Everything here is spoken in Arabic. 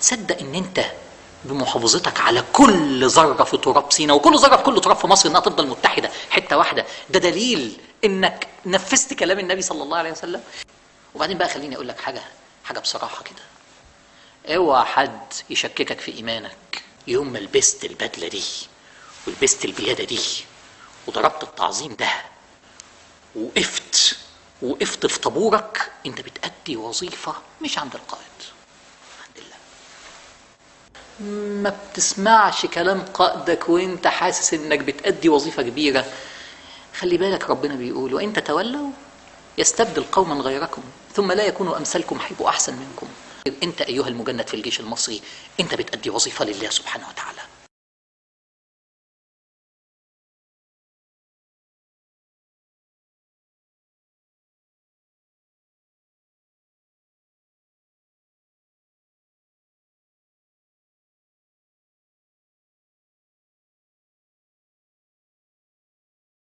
تصدق إن أنت بمحافظتك على كل ذرة في تراب سينا وكل ذرة في كل تراب في مصر إنها تفضل متحدة حتة واحدة. ده دليل إنك نفذت كلام النبي صلى الله عليه وسلم. وبعدين بقى خليني أقول لك حاجة حاجة بصراحة كده. اوعى حد يشككك في إيمانك يوم ما لبست البدلة دي ولبست البيادة دي وضربت التعظيم ده وقفت وقفت في طابورك أنت بتأدي وظيفة مش عند القائد. ما بتسمعش كلام قائدك وانت حاسس انك بتأدي وظيفة كبيرة. خلي بالك ربنا بيقول وإن تتولوا يستبدل قوما غيركم ثم لا يكونوا أمثالكم هيبقوا أحسن منكم. أنت أيها المجند في الجيش المصري أنت بتأدي وظيفة لله سبحانه وتعالى.